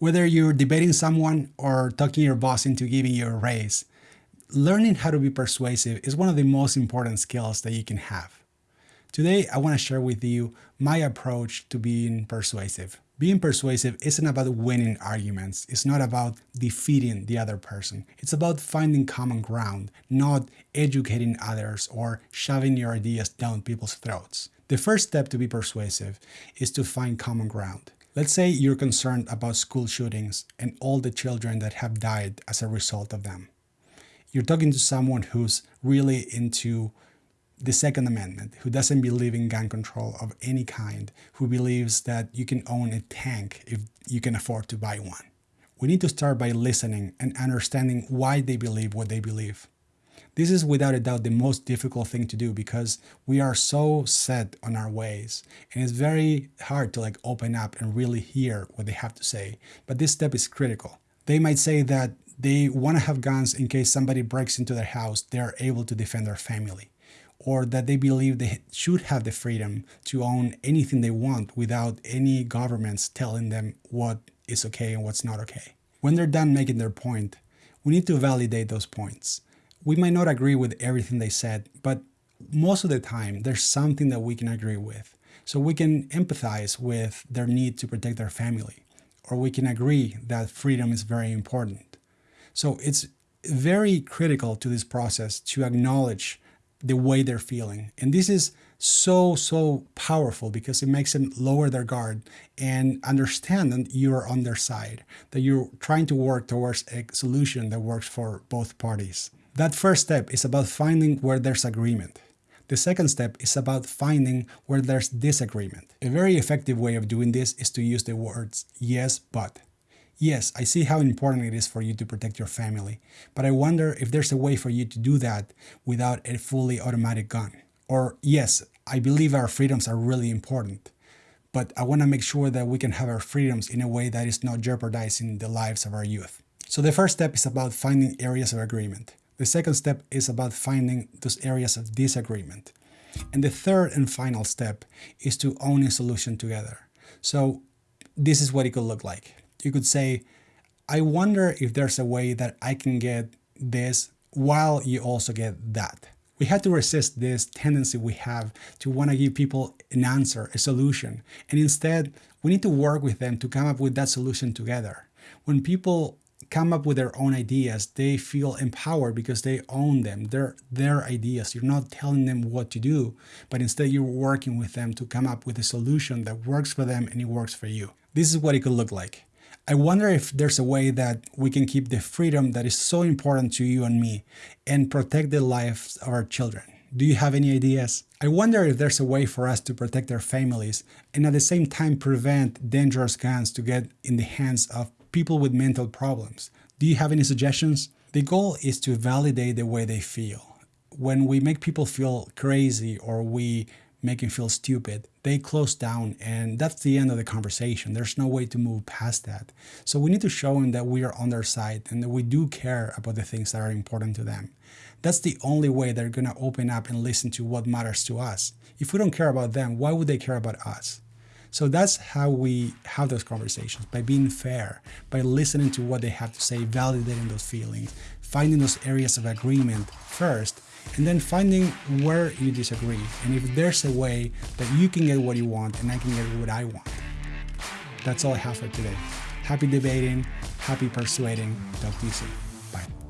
Whether you're debating someone or talking your boss into giving you a raise, learning how to be persuasive is one of the most important skills that you can have. Today, I want to share with you my approach to being persuasive. Being persuasive isn't about winning arguments. It's not about defeating the other person. It's about finding common ground, not educating others or shoving your ideas down people's throats. The first step to be persuasive is to find common ground. Let's say you're concerned about school shootings and all the children that have died as a result of them. You're talking to someone who's really into the Second Amendment, who doesn't believe in gun control of any kind, who believes that you can own a tank if you can afford to buy one. We need to start by listening and understanding why they believe what they believe. This is without a doubt the most difficult thing to do because we are so set on our ways and it's very hard to like open up and really hear what they have to say. But this step is critical. They might say that they want to have guns in case somebody breaks into their house, they are able to defend their family or that they believe they should have the freedom to own anything they want without any governments telling them what is okay and what's not okay. When they're done making their point, we need to validate those points. We might not agree with everything they said, but most of the time there's something that we can agree with. So we can empathize with their need to protect their family, or we can agree that freedom is very important. So it's very critical to this process to acknowledge the way they're feeling. And this is so, so powerful because it makes them lower their guard and understand that you're on their side, that you're trying to work towards a solution that works for both parties. That first step is about finding where there's agreement. The second step is about finding where there's disagreement. A very effective way of doing this is to use the words yes, but. Yes, I see how important it is for you to protect your family, but I wonder if there's a way for you to do that without a fully automatic gun. Or yes, I believe our freedoms are really important, but I want to make sure that we can have our freedoms in a way that is not jeopardizing the lives of our youth. So the first step is about finding areas of agreement. The second step is about finding those areas of disagreement. And the third and final step is to own a solution together. So this is what it could look like you could say, I wonder if there's a way that I can get this while you also get that. We have to resist this tendency we have to want to give people an answer, a solution. And instead, we need to work with them to come up with that solution together. When people come up with their own ideas, they feel empowered because they own them. They're their ideas. You're not telling them what to do, but instead you're working with them to come up with a solution that works for them and it works for you. This is what it could look like. I wonder if there's a way that we can keep the freedom that is so important to you and me and protect the lives of our children. Do you have any ideas? I wonder if there's a way for us to protect our families and at the same time prevent dangerous guns to get in the hands of people with mental problems. Do you have any suggestions? The goal is to validate the way they feel. When we make people feel crazy or we make them feel stupid, they close down and that's the end of the conversation. There's no way to move past that. So we need to show them that we are on their side and that we do care about the things that are important to them. That's the only way they're going to open up and listen to what matters to us. If we don't care about them, why would they care about us? So that's how we have those conversations, by being fair, by listening to what they have to say, validating those feelings, finding those areas of agreement first, and then finding where you disagree and if there's a way that you can get what you want and I can get what I want. That's all I have for today. Happy debating, happy persuading. Talk to you soon. Bye.